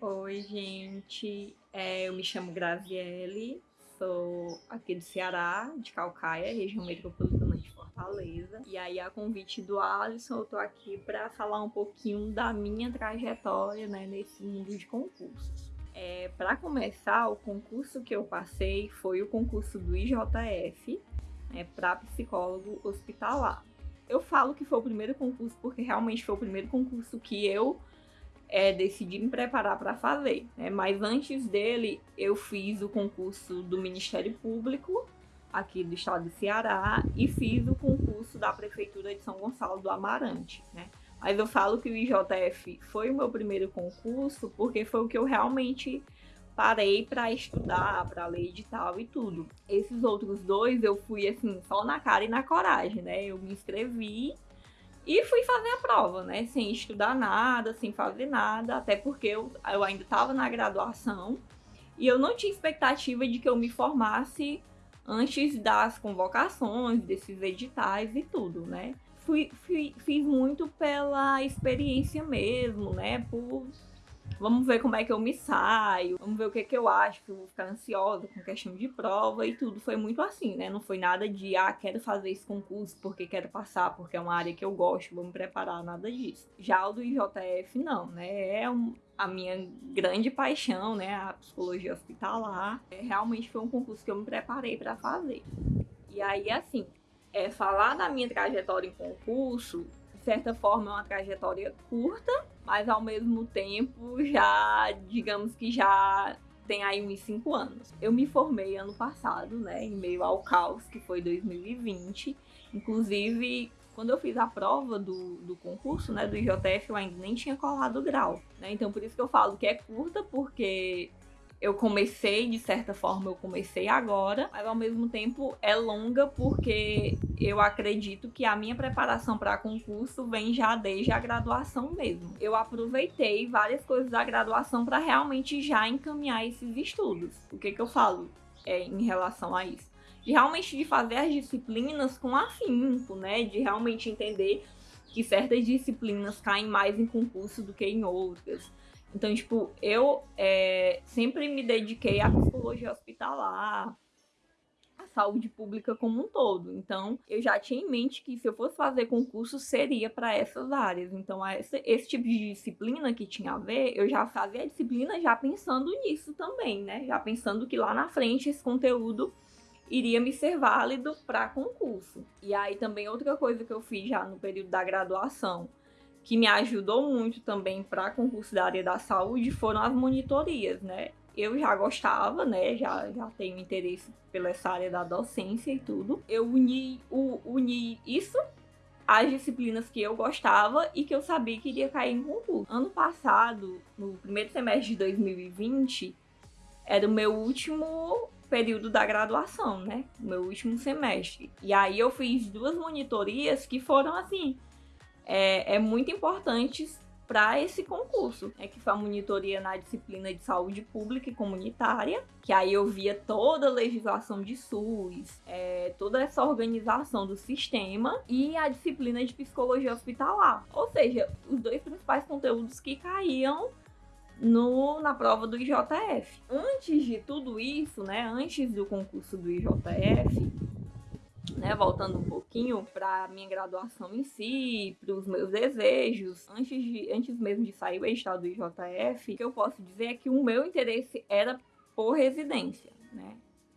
Oi, gente. É, eu me chamo Graziele, sou aqui do Ceará, de Calcaia, região metropolitana de Fortaleza. E aí, a convite do Alisson, eu tô aqui para falar um pouquinho da minha trajetória né, nesse mundo de concursos. É, para começar, o concurso que eu passei foi o concurso do IJF, né, para psicólogo hospitalar. Eu falo que foi o primeiro concurso porque realmente foi o primeiro concurso que eu é, decidi me preparar para fazer. Né? Mas antes dele, eu fiz o concurso do Ministério Público aqui do estado do Ceará e fiz o concurso da Prefeitura de São Gonçalo do Amarante. Né? Mas eu falo que o IJF foi o meu primeiro concurso porque foi o que eu realmente parei para estudar, para ler edital e tudo. Esses outros dois eu fui assim, só na cara e na coragem, né? Eu me inscrevi e fui fazer a prova, né? Sem estudar nada, sem fazer nada, até porque eu, eu ainda estava na graduação e eu não tinha expectativa de que eu me formasse antes das convocações, desses editais e tudo, né? Fui, fui, fiz muito pela experiência mesmo, né? Por Vamos ver como é que eu me saio, vamos ver o que, que eu acho, que eu vou ficar ansiosa com questão de prova e tudo. Foi muito assim, né? Não foi nada de, ah, quero fazer esse concurso porque quero passar, porque é uma área que eu gosto, vou me preparar, nada disso. Já o do IJF, não, né? É um, a minha grande paixão, né? A psicologia hospitalar. É, realmente foi um concurso que eu me preparei para fazer. E aí, assim, é, falar da minha trajetória em concurso certa forma, é uma trajetória curta, mas ao mesmo tempo já, digamos que já tem aí uns 5 anos. Eu me formei ano passado, né, em meio ao caos que foi 2020. Inclusive, quando eu fiz a prova do, do concurso, né, do IJF, eu ainda nem tinha colado o grau, né? Então por isso que eu falo que é curta, porque eu comecei, de certa forma, eu comecei agora, mas ao mesmo tempo é longa porque eu acredito que a minha preparação para concurso vem já desde a graduação mesmo. Eu aproveitei várias coisas da graduação para realmente já encaminhar esses estudos. O que, que eu falo é, em relação a isso? De realmente de fazer as disciplinas com afinco, né? De realmente entender que certas disciplinas caem mais em concurso do que em outras então, tipo, eu é, sempre me dediquei à psicologia hospitalar, à saúde pública como um todo. Então, eu já tinha em mente que se eu fosse fazer concurso, seria para essas áreas. Então, esse, esse tipo de disciplina que tinha a ver, eu já fazia a disciplina já pensando nisso também, né? Já pensando que lá na frente esse conteúdo iria me ser válido para concurso. E aí também outra coisa que eu fiz já no período da graduação, que me ajudou muito também para concurso da área da saúde foram as monitorias, né? Eu já gostava, né? Já, já tenho interesse pela essa área da docência e tudo. Eu uni, o, uni isso às disciplinas que eu gostava e que eu sabia que iria cair em concurso. Ano passado, no primeiro semestre de 2020, era o meu último período da graduação, né? Meu último semestre. E aí eu fiz duas monitorias que foram assim é, é muito importantes para esse concurso, é que foi a monitoria na disciplina de saúde pública e comunitária, que aí eu via toda a legislação de SUS, é, toda essa organização do sistema e a disciplina de psicologia hospitalar. Ou seja, os dois principais conteúdos que caíam no, na prova do IJF. Antes de tudo isso, né, antes do concurso do IJF, né, voltando um pouquinho para minha graduação em si, para os meus desejos, antes, de, antes mesmo de sair o edital do IJF, o que eu posso dizer é que o meu interesse era por residência, né?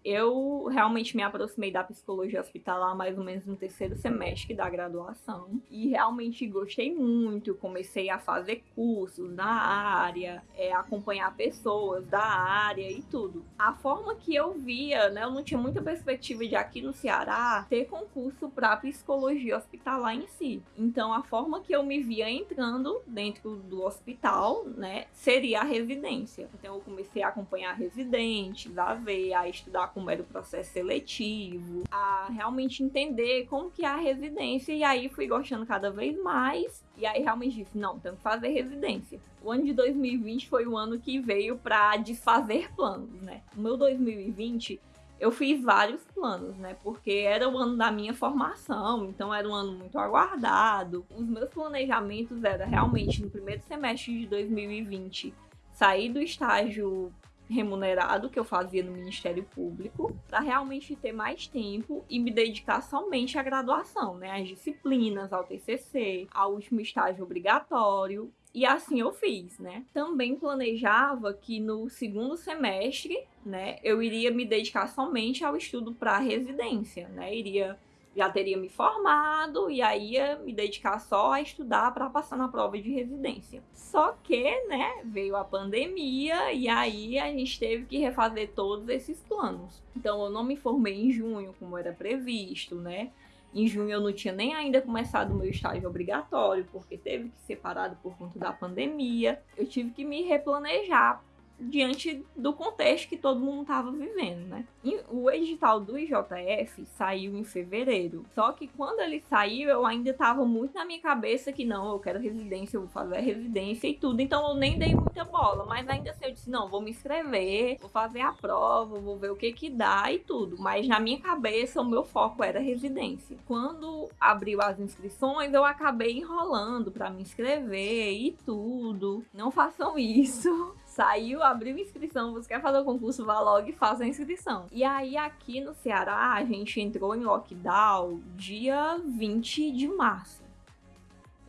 Eu realmente me aproximei da psicologia hospitalar mais ou menos no terceiro semestre da graduação e realmente gostei muito. Comecei a fazer cursos na área, é, acompanhar pessoas da área e tudo. A forma que eu via, né, eu não tinha muita perspectiva de aqui no Ceará ter concurso para psicologia hospitalar em si. Então a forma que eu me via entrando dentro do hospital, né, seria a residência. Então eu comecei a acompanhar residentes, a ver, a estudar como era o processo seletivo, a realmente entender como que é a residência e aí fui gostando cada vez mais e aí realmente disse, não, tenho que fazer residência. O ano de 2020 foi o ano que veio para desfazer planos, né? O meu 2020 eu fiz vários planos, né? Porque era o ano da minha formação, então era um ano muito aguardado. Os meus planejamentos eram realmente no primeiro semestre de 2020 sair do estágio remunerado que eu fazia no Ministério Público para realmente ter mais tempo e me dedicar somente à graduação, né? Às disciplinas, ao TCC, ao último estágio obrigatório. E assim eu fiz, né? Também planejava que no segundo semestre, né, eu iria me dedicar somente ao estudo para residência, né? Iria já teria me formado e aí ia me dedicar só a estudar para passar na prova de residência. Só que, né, veio a pandemia e aí a gente teve que refazer todos esses planos. Então eu não me formei em junho como era previsto, né? Em junho eu não tinha nem ainda começado o meu estágio obrigatório, porque teve que ser parado por conta da pandemia. Eu tive que me replanejar diante do contexto que todo mundo estava vivendo, né? O edital do IJF saiu em fevereiro. Só que quando ele saiu, eu ainda estava muito na minha cabeça que não, eu quero residência, eu vou fazer residência e tudo. Então eu nem dei muita bola. Mas ainda assim eu disse, não, vou me inscrever, vou fazer a prova, vou ver o que que dá e tudo. Mas na minha cabeça o meu foco era residência. Quando abriu as inscrições, eu acabei enrolando para me inscrever e tudo. Não façam isso saiu, abriu inscrição, você quer fazer o concurso, vá logo e faça a inscrição. E aí aqui no Ceará, a gente entrou em lockdown dia 20 de março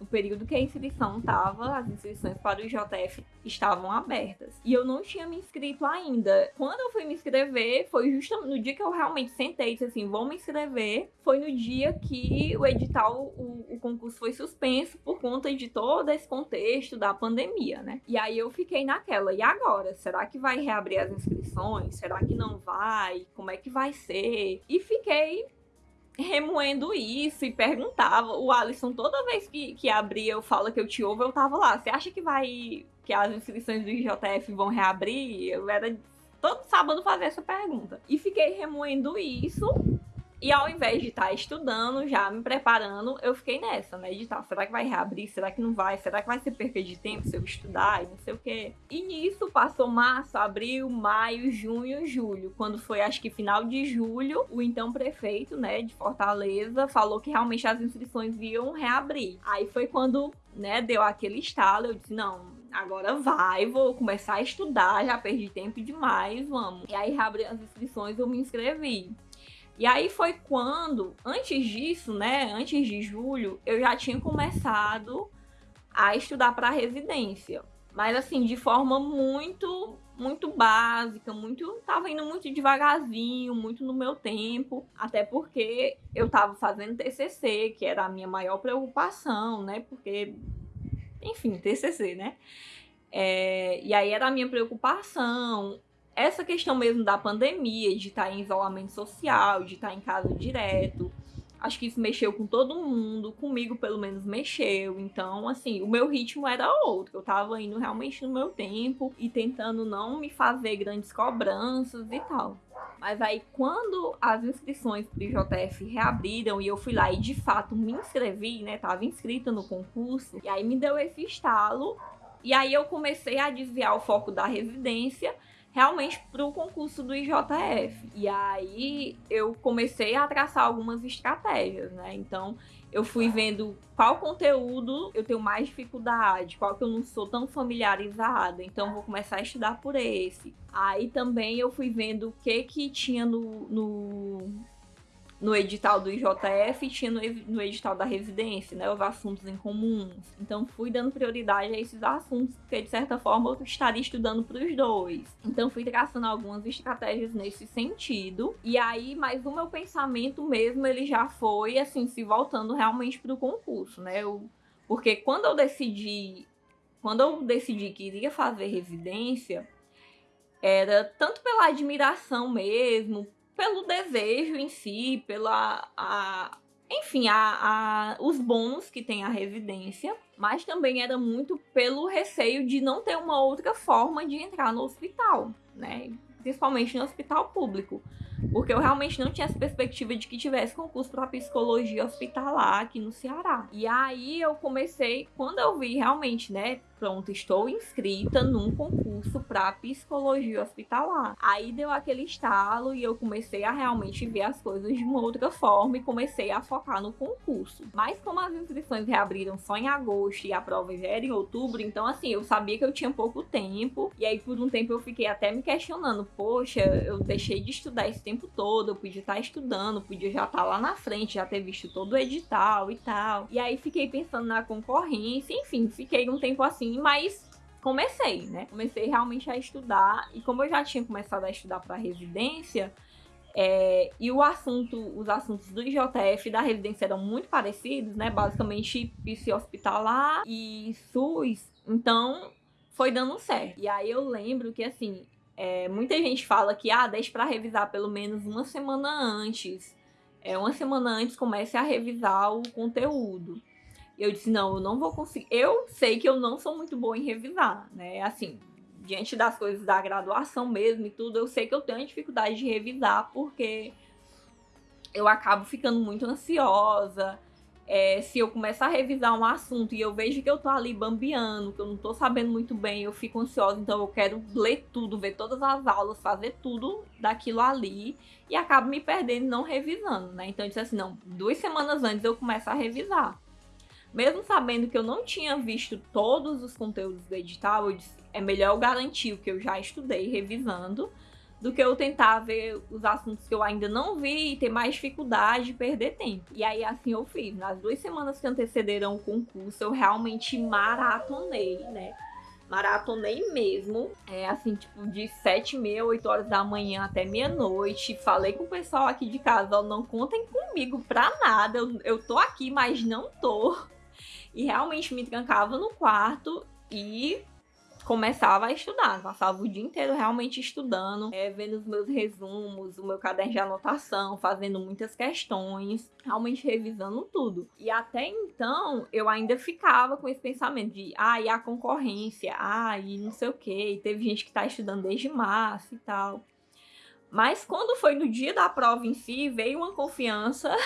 o período que a inscrição estava, as inscrições para o IJF estavam abertas. E eu não tinha me inscrito ainda. Quando eu fui me inscrever, foi justamente no dia que eu realmente sentei e disse assim: vou me inscrever. Foi no dia que o edital, o, o concurso foi suspenso por conta de todo esse contexto da pandemia, né? E aí eu fiquei naquela: e agora? Será que vai reabrir as inscrições? Será que não vai? Como é que vai ser? E fiquei remoendo isso e perguntava. O Alisson, toda vez que, que abria eu falo que eu te ouvo, eu tava lá. Você acha que vai. que as inscrições do IJF vão reabrir? Eu era todo sábado fazer essa pergunta. E fiquei remoendo isso. E ao invés de estar tá estudando, já me preparando, eu fiquei nessa, né? De tá, será que vai reabrir? Será que não vai? Será que vai ser perca de tempo se eu estudar? E não sei o quê. E nisso passou março, abril, maio, junho, julho. Quando foi, acho que final de julho, o então prefeito, né, de Fortaleza, falou que realmente as inscrições iam reabrir. Aí foi quando, né, deu aquele estalo. Eu disse, não, agora vai, vou começar a estudar, já perdi tempo demais, vamos. E aí reabri as inscrições, eu me inscrevi. E aí foi quando, antes disso, né, antes de julho, eu já tinha começado a estudar para residência. Mas assim, de forma muito, muito básica, muito, tava indo muito devagarzinho, muito no meu tempo, até porque eu tava fazendo TCC, que era a minha maior preocupação, né? Porque enfim, TCC, né? É, e aí era a minha preocupação essa questão mesmo da pandemia, de estar em isolamento social, de estar em casa direto, acho que isso mexeu com todo mundo, comigo pelo menos mexeu. Então, assim, o meu ritmo era outro. Eu tava indo realmente no meu tempo e tentando não me fazer grandes cobranças e tal. Mas aí, quando as inscrições pro IJF reabriram e eu fui lá e de fato me inscrevi, né? Tava inscrita no concurso, e aí me deu esse estalo. E aí eu comecei a desviar o foco da residência realmente para o concurso do IJF. E aí eu comecei a traçar algumas estratégias, né? Então eu fui vendo qual conteúdo eu tenho mais dificuldade, qual que eu não sou tão familiarizada, então vou começar a estudar por esse. Aí também eu fui vendo o que que tinha no, no no edital do IJF e tinha no, no, edital da residência, né, os assuntos em comuns. Então fui dando prioridade a esses assuntos, porque de certa forma eu estaria estudando para os dois. Então fui traçando algumas estratégias nesse sentido. E aí, mas o meu pensamento mesmo, ele já foi assim, se voltando realmente para o concurso, né? Eu, porque quando eu decidi, quando eu decidi que iria fazer residência, era tanto pela admiração mesmo, pelo desejo em si, pela. A, enfim, a, a, os bônus que tem a residência, mas também era muito pelo receio de não ter uma outra forma de entrar no hospital, né? Principalmente no hospital público. Porque eu realmente não tinha essa perspectiva de que tivesse concurso para psicologia hospitalar aqui no Ceará. E aí eu comecei, quando eu vi realmente, né, pronto, estou inscrita num concurso para psicologia hospitalar. Aí deu aquele estalo e eu comecei a realmente ver as coisas de uma outra forma e comecei a focar no concurso. Mas como as inscrições reabriram só em agosto e a prova já era em outubro, então assim, eu sabia que eu tinha pouco tempo e aí por um tempo eu fiquei até me questionando, poxa, eu deixei de estudar esse tempo todo, eu podia estar estudando, podia já estar lá na frente, já ter visto todo o edital e tal. E aí fiquei pensando na concorrência, enfim, fiquei um tempo assim, mas comecei, né? Comecei realmente a estudar e como eu já tinha começado a estudar para residência, é, e o assunto, os assuntos do IJF da residência eram muito parecidos, né? Basicamente, PC hospitalar e SUS. Então, foi dando certo. E aí eu lembro que, assim, é, muita gente fala que, ah, deixa para revisar pelo menos uma semana antes. É, uma semana antes comece a revisar o conteúdo. Eu disse, não, eu não vou conseguir. Eu sei que eu não sou muito boa em revisar, né? Assim, diante das coisas da graduação mesmo e tudo, eu sei que eu tenho dificuldade de revisar porque eu acabo ficando muito ansiosa. É, se eu começar a revisar um assunto e eu vejo que eu tô ali bambeando, que eu não tô sabendo muito bem, eu fico ansiosa, então eu quero ler tudo, ver todas as aulas, fazer tudo daquilo ali e acabo me perdendo não revisando, né? Então eu disse assim, não, duas semanas antes eu começo a revisar. Mesmo sabendo que eu não tinha visto todos os conteúdos do edital, eu disse, é melhor eu garantir o que eu já estudei revisando do que eu tentar ver os assuntos que eu ainda não vi e ter mais dificuldade de perder tempo. E aí assim eu fiz. Nas duas semanas que antecederam o concurso, eu realmente maratonei, né? Maratonei mesmo, é assim, tipo, de sete e meia, oito horas da manhã até meia-noite. Falei com o pessoal aqui de casa, ó, não contem comigo pra nada, eu, eu tô aqui, mas não tô. E realmente me trancava no quarto e começava a estudar, passava o dia inteiro realmente estudando, é, vendo os meus resumos, o meu caderno de anotação, fazendo muitas questões, realmente revisando tudo. E até então eu ainda ficava com esse pensamento de, ah, e a concorrência, ah, e não sei o que, teve gente que tá estudando desde março e tal. Mas quando foi no dia da prova em si, veio uma confiança,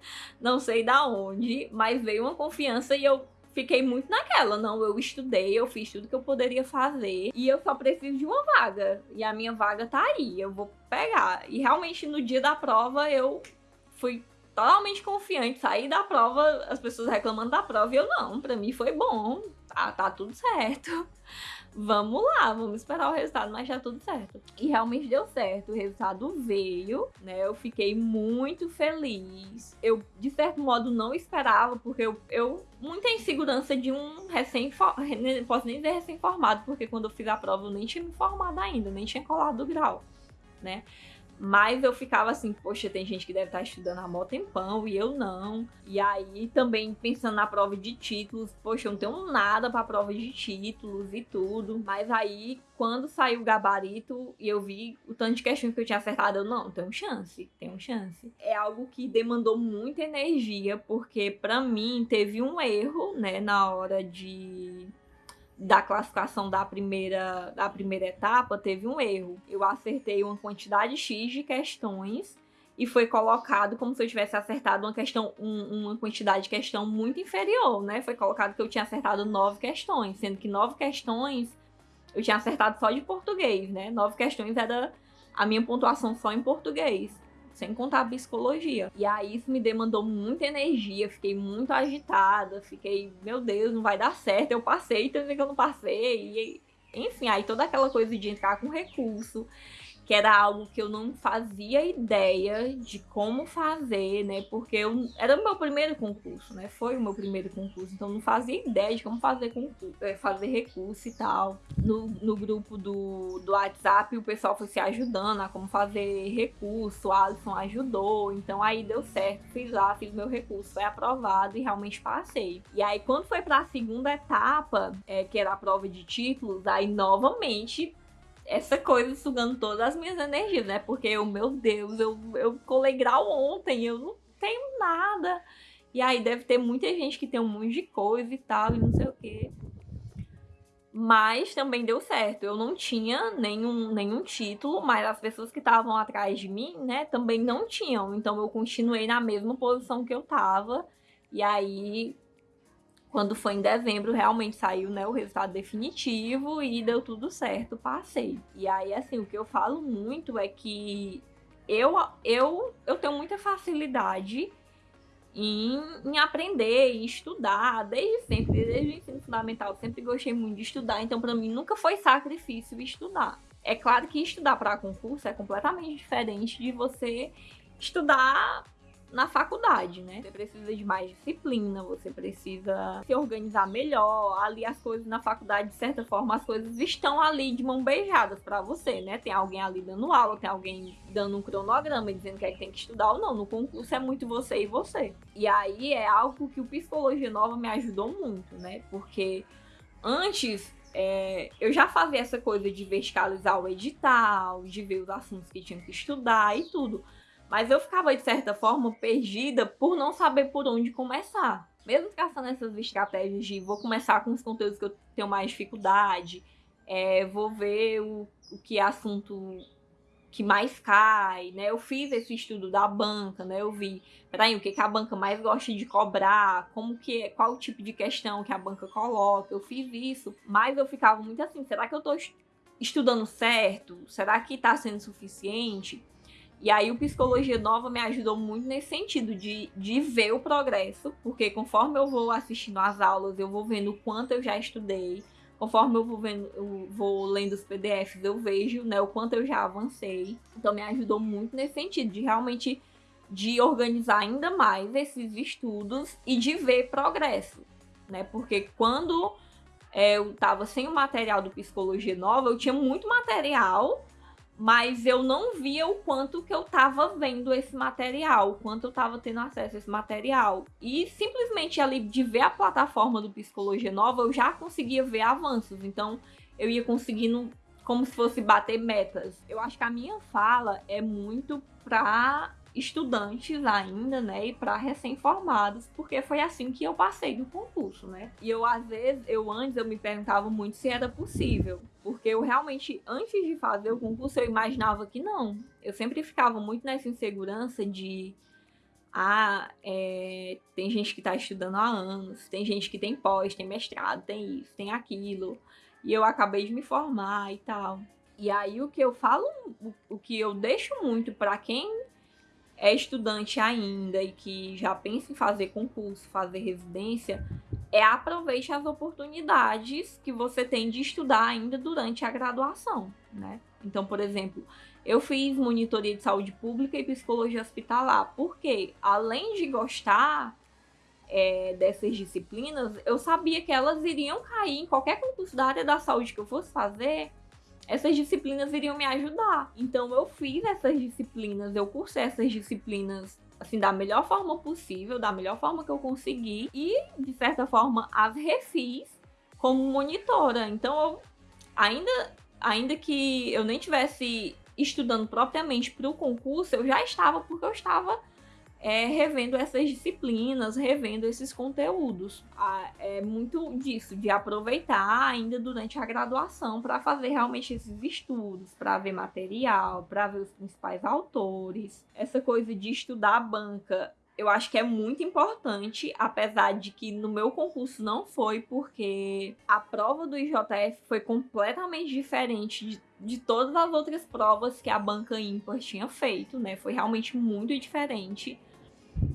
não sei da onde, mas veio uma confiança e eu fiquei muito naquela. Não, eu estudei, eu fiz tudo que eu poderia fazer e eu só preciso de uma vaga. E a minha vaga tá aí, eu vou pegar. E realmente no dia da prova eu fui totalmente confiante. Saí da prova, as pessoas reclamando da prova e eu não, pra mim foi bom, tá, tá tudo certo vamos lá, vamos esperar o resultado, mas já tudo certo. E realmente deu certo, o resultado veio, né? Eu fiquei muito feliz. Eu, de certo modo, não esperava, porque eu, eu muita insegurança de um recém posso nem dizer recém-formado, porque quando eu fiz a prova eu nem tinha me formado ainda, nem tinha colado o grau, né? Mas eu ficava assim, poxa, tem gente que deve estar estudando há mó tempão e eu não. E aí também pensando na prova de títulos, poxa, eu não tenho nada para prova de títulos e tudo. Mas aí quando saiu o gabarito e eu vi o tanto de questões que eu tinha acertado, eu não, tenho chance, tenho chance. É algo que demandou muita energia, porque para mim teve um erro, né, na hora de da classificação da primeira, da primeira etapa, teve um erro. Eu acertei uma quantidade X de questões e foi colocado como se eu tivesse acertado uma questão, um, uma quantidade de questão muito inferior, né? Foi colocado que eu tinha acertado nove questões, sendo que nove questões eu tinha acertado só de português, né? Nove questões era a minha pontuação só em português sem contar a psicologia. E aí isso me demandou muita energia, fiquei muito agitada, fiquei, meu Deus, não vai dar certo. Eu passei, também que eu não passei. E, enfim, aí toda aquela coisa de entrar com recurso que era algo que eu não fazia ideia de como fazer, né? Porque eu, era o meu primeiro concurso, né? Foi o meu primeiro concurso, então não fazia ideia de como fazer, concurso, é, fazer recurso e tal. No, no grupo do, do WhatsApp, o pessoal foi se ajudando a como fazer recurso, o Alisson ajudou, então aí deu certo, fiz lá, fiz meu recurso, foi aprovado e realmente passei. E aí, quando foi para a segunda etapa, é, que era a prova de títulos, aí novamente essa coisa sugando todas as minhas energias, né? Porque eu, meu Deus, eu, eu colei grau ontem, eu não tenho nada. E aí deve ter muita gente que tem um monte de coisa e tal, e não sei o quê. Mas também deu certo. Eu não tinha nenhum, nenhum título, mas as pessoas que estavam atrás de mim, né, também não tinham. Então eu continuei na mesma posição que eu tava. E aí quando foi em dezembro, realmente saiu né, o resultado definitivo e deu tudo certo, passei. E aí, assim, o que eu falo muito é que eu, eu, eu tenho muita facilidade em, em aprender, em estudar, desde sempre, desde o ensino fundamental, sempre gostei muito de estudar, então para mim nunca foi sacrifício estudar. É claro que estudar para concurso é completamente diferente de você estudar na faculdade, né? Você precisa de mais disciplina, você precisa se organizar melhor. Ali as coisas na faculdade, de certa forma, as coisas estão ali de mão beijadas para você, né? Tem alguém ali dando aula, tem alguém dando um cronograma dizendo que é que tem que estudar ou não. No concurso é muito você e você. E aí é algo que o Psicologia Nova me ajudou muito, né? Porque antes é, eu já fazia essa coisa de verticalizar o edital, de ver os assuntos que tinha que estudar e tudo. Mas eu ficava, de certa forma, perdida por não saber por onde começar. Mesmo caçando essas estratégias de vou começar com os conteúdos que eu tenho mais dificuldade, é, vou ver o, o que é assunto que mais cai, né? Eu fiz esse estudo da banca, né? Eu vi, peraí, o que, que a banca mais gosta de cobrar, como que, qual o tipo de questão que a banca coloca. Eu fiz isso, mas eu ficava muito assim, será que eu tô estudando certo? Será que tá sendo suficiente? E aí o Psicologia Nova me ajudou muito nesse sentido, de, de ver o progresso, porque conforme eu vou assistindo às aulas, eu vou vendo o quanto eu já estudei, conforme eu vou, vendo, eu vou lendo os PDFs, eu vejo né, o quanto eu já avancei. Então me ajudou muito nesse sentido, de realmente de organizar ainda mais esses estudos e de ver progresso. Né? Porque quando é, eu estava sem o material do Psicologia Nova, eu tinha muito material mas eu não via o quanto que eu estava vendo esse material, o quanto eu estava tendo acesso a esse material. E simplesmente ali de ver a plataforma do Psicologia Nova, eu já conseguia ver avanços. Então eu ia conseguindo como se fosse bater metas. Eu acho que a minha fala é muito para estudantes ainda, né, e para recém-formados, porque foi assim que eu passei do concurso, né? E eu às vezes, eu antes eu me perguntava muito se era possível, porque eu realmente antes de fazer o concurso eu imaginava que não. Eu sempre ficava muito nessa insegurança de ah, é, tem gente que está estudando há anos, tem gente que tem pós, tem mestrado, tem isso, tem aquilo, e eu acabei de me formar e tal. E aí o que eu falo, o, que eu deixo muito para quem é estudante ainda e que já pensa em fazer concurso, fazer residência, é aproveite as oportunidades que você tem de estudar ainda durante a graduação, né? Então, por exemplo, eu fiz monitoria de saúde pública e psicologia hospitalar, porque além de gostar é, dessas disciplinas, eu sabia que elas iriam cair em qualquer concurso da área da saúde que eu fosse fazer, essas disciplinas iriam me ajudar. Então eu fiz essas disciplinas, eu cursei essas disciplinas assim da melhor forma possível, da melhor forma que eu consegui e de certa forma as refiz como monitora. Então eu ainda ainda que eu nem tivesse estudando propriamente para o concurso, eu já estava porque eu estava é, revendo essas disciplinas, revendo esses conteúdos. Ah, é muito disso, de aproveitar ainda durante a graduação para fazer realmente esses estudos, para ver material, para ver os principais autores. Essa coisa de estudar a banca eu acho que é muito importante, apesar de que no meu concurso não foi, porque a prova do IJF foi completamente diferente de, de todas as outras provas que a banca ímpar tinha feito, né? Foi realmente muito diferente.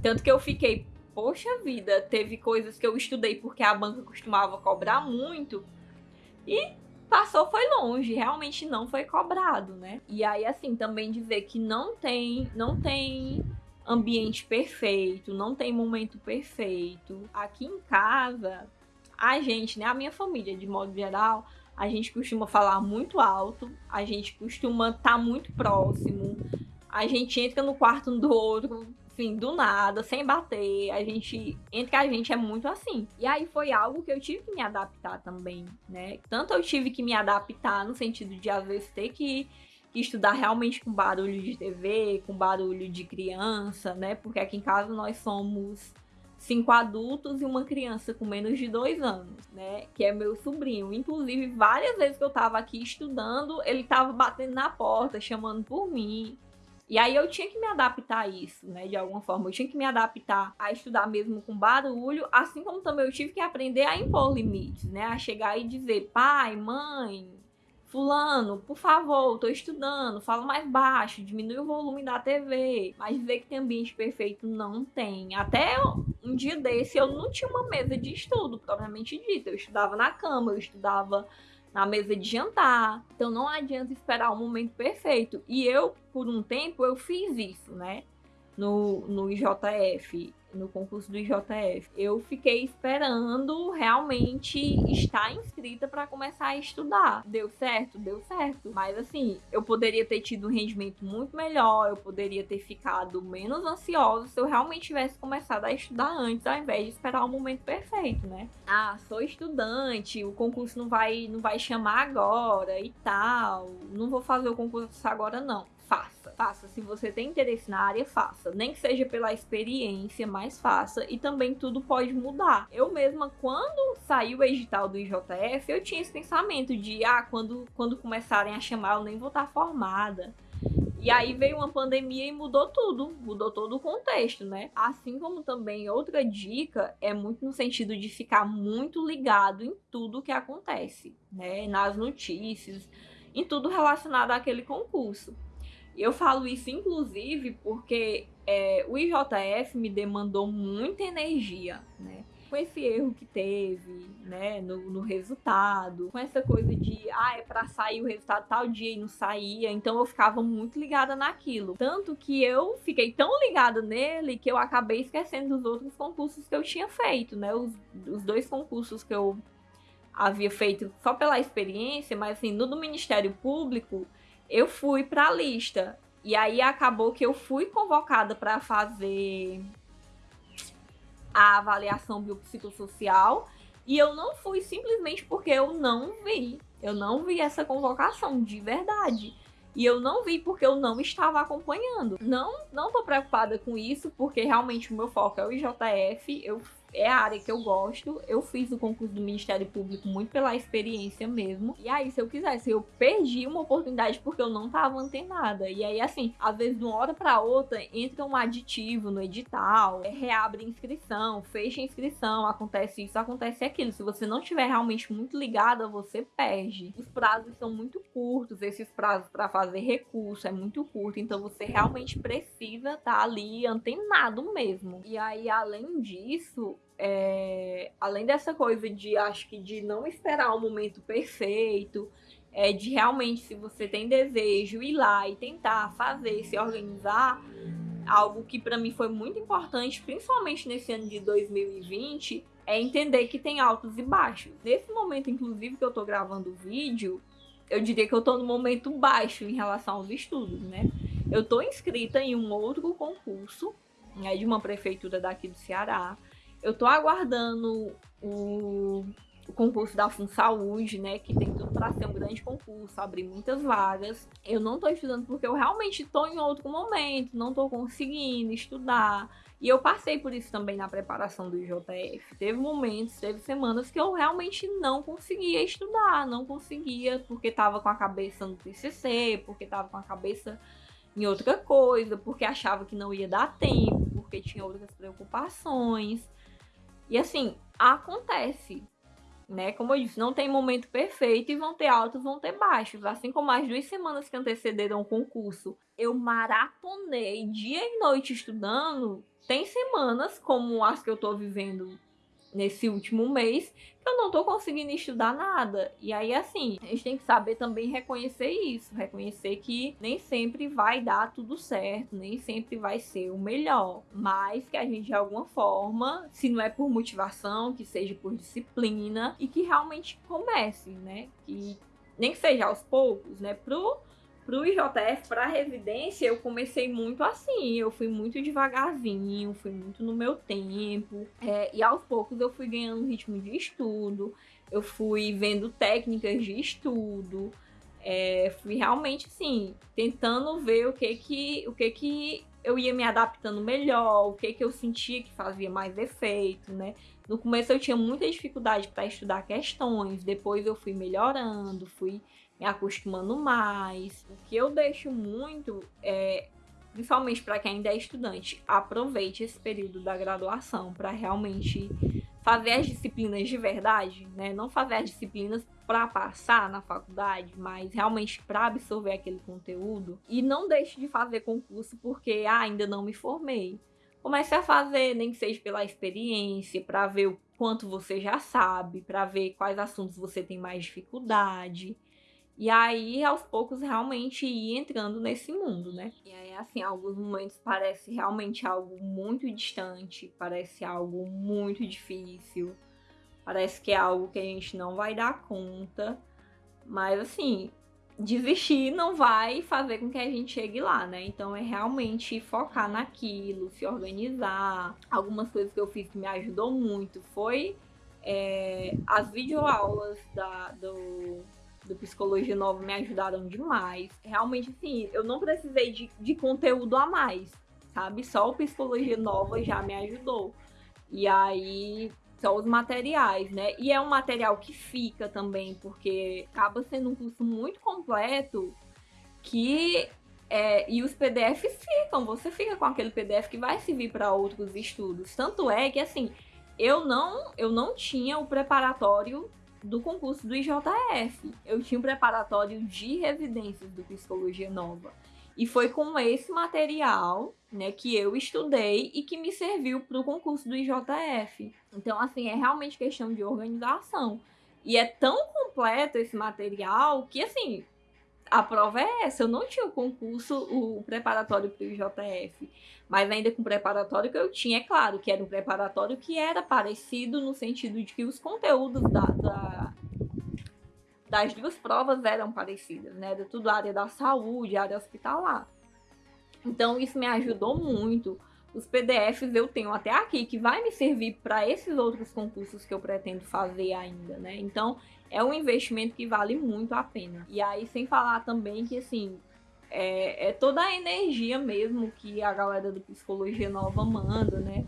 Tanto que eu fiquei, poxa vida, teve coisas que eu estudei porque a banca costumava cobrar muito e passou foi longe, realmente não foi cobrado, né? E aí assim, também dizer que não tem, não tem ambiente perfeito, não tem momento perfeito. Aqui em casa, a gente, né, a minha família de modo geral, a gente costuma falar muito alto, a gente costuma estar tá muito próximo, a gente entra no quarto um do outro assim, do nada, sem bater. A gente, entre a gente é muito assim. E aí foi algo que eu tive que me adaptar também, né? Tanto eu tive que me adaptar no sentido de às vezes ter que, estudar realmente com barulho de TV, com barulho de criança, né? Porque aqui em casa nós somos cinco adultos e uma criança com menos de dois anos, né? Que é meu sobrinho. Inclusive, várias vezes que eu tava aqui estudando, ele tava batendo na porta, chamando por mim. E aí eu tinha que me adaptar a isso, né? De alguma forma. Eu tinha que me adaptar a estudar mesmo com barulho, assim como também eu tive que aprender a impor limites, né? A chegar e dizer, pai, mãe, fulano, por favor, tô estudando, fala mais baixo, diminui o volume da TV. Mas dizer que tem ambiente perfeito não tem. Até um dia desse eu não tinha uma mesa de estudo, propriamente dito. Eu estudava na cama, eu estudava na mesa de jantar. Então não adianta esperar o momento perfeito. E eu, por um tempo, eu fiz isso, né? No, no IJF no concurso do IJF. Eu fiquei esperando realmente estar inscrita para começar a estudar. Deu certo? Deu certo. Mas assim, eu poderia ter tido um rendimento muito melhor, eu poderia ter ficado menos ansiosa se eu realmente tivesse começado a estudar antes, ao invés de esperar o momento perfeito, né? Ah, sou estudante, o concurso não vai não vai chamar agora e tal. Não vou fazer o concurso agora não faça. Se você tem interesse na área, faça. Nem que seja pela experiência, mas faça. E também tudo pode mudar. Eu mesma, quando saiu o edital do IJF, eu tinha esse pensamento de, ah, quando, quando começarem a chamar, eu nem vou estar formada. E aí veio uma pandemia e mudou tudo, mudou todo o contexto, né? Assim como também outra dica é muito no sentido de ficar muito ligado em tudo que acontece, né? Nas notícias, em tudo relacionado àquele concurso. Eu falo isso, inclusive, porque é, o IJF me demandou muita energia, né? Com esse erro que teve, né, no, no resultado, com essa coisa de, ah, é pra sair o resultado tal dia e não saía, então eu ficava muito ligada naquilo. Tanto que eu fiquei tão ligada nele que eu acabei esquecendo dos outros concursos que eu tinha feito, né? Os, os dois concursos que eu havia feito só pela experiência, mas assim, no do Ministério Público, eu fui para a lista. E aí acabou que eu fui convocada para fazer a avaliação biopsicossocial e eu não fui simplesmente porque eu não vi. Eu não vi essa convocação de verdade. E eu não vi porque eu não estava acompanhando. Não, não tô preocupada com isso, porque realmente o meu foco é o IJF. Eu é a área que eu gosto. Eu fiz o concurso do Ministério Público muito pela experiência mesmo. E aí, se eu quisesse, eu perdi uma oportunidade porque eu não tava antenada. E aí, assim, às vezes, de uma hora pra outra, entra um aditivo no edital, é, reabre inscrição, fecha inscrição, acontece isso, acontece aquilo. Se você não estiver realmente muito ligada, você perde. Os prazos são muito curtos, esses prazos para fazer recurso é muito curto, então você realmente precisa estar tá ali antenado mesmo. E aí, além disso, é, além dessa coisa de, acho que de não esperar o momento perfeito, é, de realmente, se você tem desejo, ir lá e tentar fazer, se organizar, algo que para mim foi muito importante, principalmente nesse ano de 2020, é entender que tem altos e baixos. Nesse momento, inclusive, que eu tô gravando o vídeo, eu diria que eu tô no momento baixo em relação aos estudos, né? Eu tô inscrita em um outro concurso, né, de uma prefeitura daqui do Ceará, eu tô aguardando o, o concurso da FunSaúde, né? Que tem tudo para ser um grande concurso, abrir muitas vagas. Eu não tô estudando porque eu realmente tô em outro momento, não tô conseguindo estudar. E eu passei por isso também na preparação do IJF. Teve momentos, teve semanas que eu realmente não conseguia estudar, não conseguia, porque tava com a cabeça no TCC, porque tava com a cabeça em outra coisa, porque achava que não ia dar tempo, porque tinha outras preocupações. E assim, acontece, né? Como eu disse, não tem momento perfeito e vão ter altos, vão ter baixos. Assim como as duas semanas que antecederam o concurso, eu maratonei dia e noite estudando. Tem semanas, como as que eu tô vivendo nesse último mês que eu não tô conseguindo estudar nada. E aí, assim, a gente tem que saber também reconhecer isso, reconhecer que nem sempre vai dar tudo certo, nem sempre vai ser o melhor, mas que a gente de alguma forma, se não é por motivação, que seja por disciplina e que realmente comece, né? Que nem que seja aos poucos, né? Pro Pro IJF, para residência, eu comecei muito assim, eu fui muito devagarzinho, fui muito no meu tempo, é, e aos poucos eu fui ganhando ritmo de estudo, eu fui vendo técnicas de estudo, é, fui realmente assim, tentando ver o que que, o que que eu ia me adaptando melhor, o que que eu sentia que fazia mais efeito, né? No começo eu tinha muita dificuldade para estudar questões, depois eu fui melhorando, fui acostumando mais. O que eu deixo muito é principalmente para quem ainda é estudante, aproveite esse período da graduação para realmente fazer as disciplinas de verdade, né? Não fazer as disciplinas para passar na faculdade, mas realmente para absorver aquele conteúdo. E não deixe de fazer concurso porque ah, ainda não me formei. Comece a fazer, nem que seja pela experiência, para ver o quanto você já sabe, para ver quais assuntos você tem mais dificuldade. E aí, aos poucos, realmente ir entrando nesse mundo, né? E aí, assim, alguns momentos parece realmente algo muito distante, parece algo muito difícil, parece que é algo que a gente não vai dar conta. Mas, assim, desistir não vai fazer com que a gente chegue lá, né? Então, é realmente focar naquilo, se organizar. Algumas coisas que eu fiz que me ajudou muito foi é, as videoaulas da, do do Psicologia Nova me ajudaram demais. Realmente, assim, eu não precisei de, de conteúdo a mais, sabe? Só o Psicologia Nova já me ajudou. E aí, só os materiais, né? E é um material que fica também, porque acaba sendo um curso muito completo que. É, e os PDFs ficam, você fica com aquele PDF que vai servir para outros estudos. Tanto é que, assim, eu não, eu não tinha o preparatório do concurso do IJF. Eu tinha um preparatório de residências do Psicologia Nova. E foi com esse material, né, que eu estudei e que me serviu para o concurso do IJF. Então, assim, é realmente questão de organização. E é tão completo esse material que, assim, a prova é essa. Eu não tinha o concurso, o preparatório para o IJF. Mas ainda com o preparatório que eu tinha, é claro que era um preparatório que era parecido no sentido de que os conteúdos da, da das duas provas eram parecidas, né? Era tudo área da saúde, área hospitalar. Então isso me ajudou muito. Os PDFs eu tenho até aqui que vai me servir para esses outros concursos que eu pretendo fazer ainda, né? Então é um investimento que vale muito a pena. E aí sem falar também que assim, é, é, toda a energia mesmo que a galera do Psicologia Nova manda, né?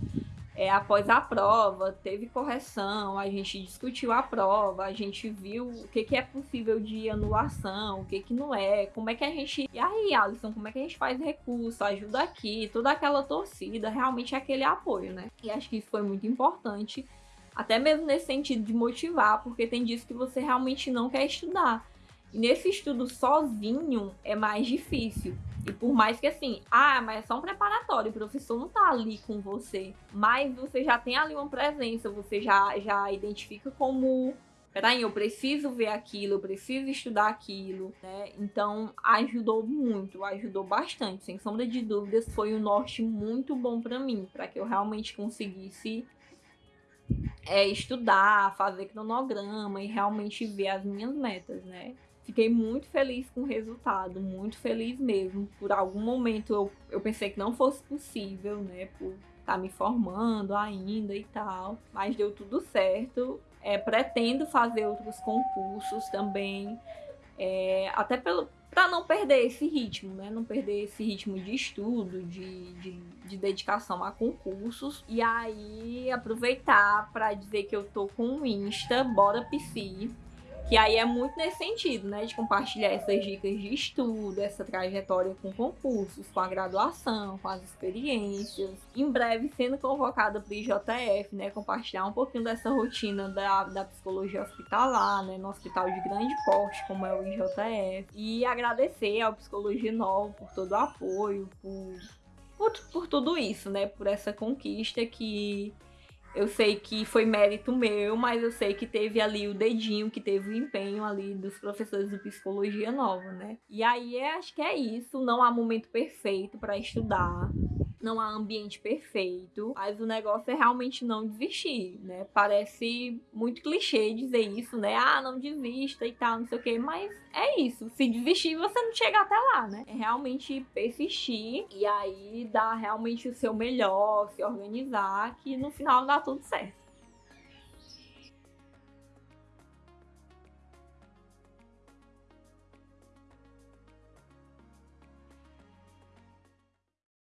É, após a prova, teve correção, a gente discutiu a prova, a gente viu o que, que é possível de anulação, o que, que não é, como é que a gente. E aí, Alisson, como é que a gente faz recurso, ajuda aqui, toda aquela torcida, realmente é aquele apoio, né? E acho que isso foi muito importante, até mesmo nesse sentido de motivar, porque tem dias que você realmente não quer estudar. E nesse estudo sozinho é mais difícil. E por mais que assim, ah, mas é só um preparatório, o professor não tá ali com você. Mas você já tem ali uma presença, você já, já identifica como. Peraí, eu preciso ver aquilo, eu preciso estudar aquilo, né? Então ajudou muito, ajudou bastante, sem sombra de dúvidas, foi um norte muito bom para mim, para que eu realmente conseguisse é, estudar, fazer cronograma e realmente ver as minhas metas, né? Fiquei muito feliz com o resultado, muito feliz mesmo. Por algum momento eu, eu pensei que não fosse possível, né? Por estar tá me formando ainda e tal. Mas deu tudo certo. É, pretendo fazer outros concursos também. É, até pelo para não perder esse ritmo, né? Não perder esse ritmo de estudo, de, de, de dedicação a concursos. E aí aproveitar para dizer que eu tô com o Insta, Bora Psi que aí é muito nesse sentido, né? De compartilhar essas dicas de estudo, essa trajetória com concursos, com a graduação, com as experiências. Em breve sendo convocada para o IJF, né? Compartilhar um pouquinho dessa rotina da, da psicologia hospitalar, né? No hospital de grande porte, como é o IJF. E agradecer ao Psicologia Nova por todo o apoio, por, por, por tudo isso, né? Por essa conquista que eu sei que foi mérito meu, mas eu sei que teve ali o dedinho, que teve o empenho ali dos professores de psicologia nova, né? E aí acho que é isso. Não há momento perfeito para estudar não há ambiente perfeito, mas o negócio é realmente não desistir, né? Parece muito clichê dizer isso, né? Ah, não desista e tal, não sei o quê, mas é isso. Se desistir, você não chega até lá, né? É realmente persistir e aí dar realmente o seu melhor, se organizar, que no final dá tudo certo.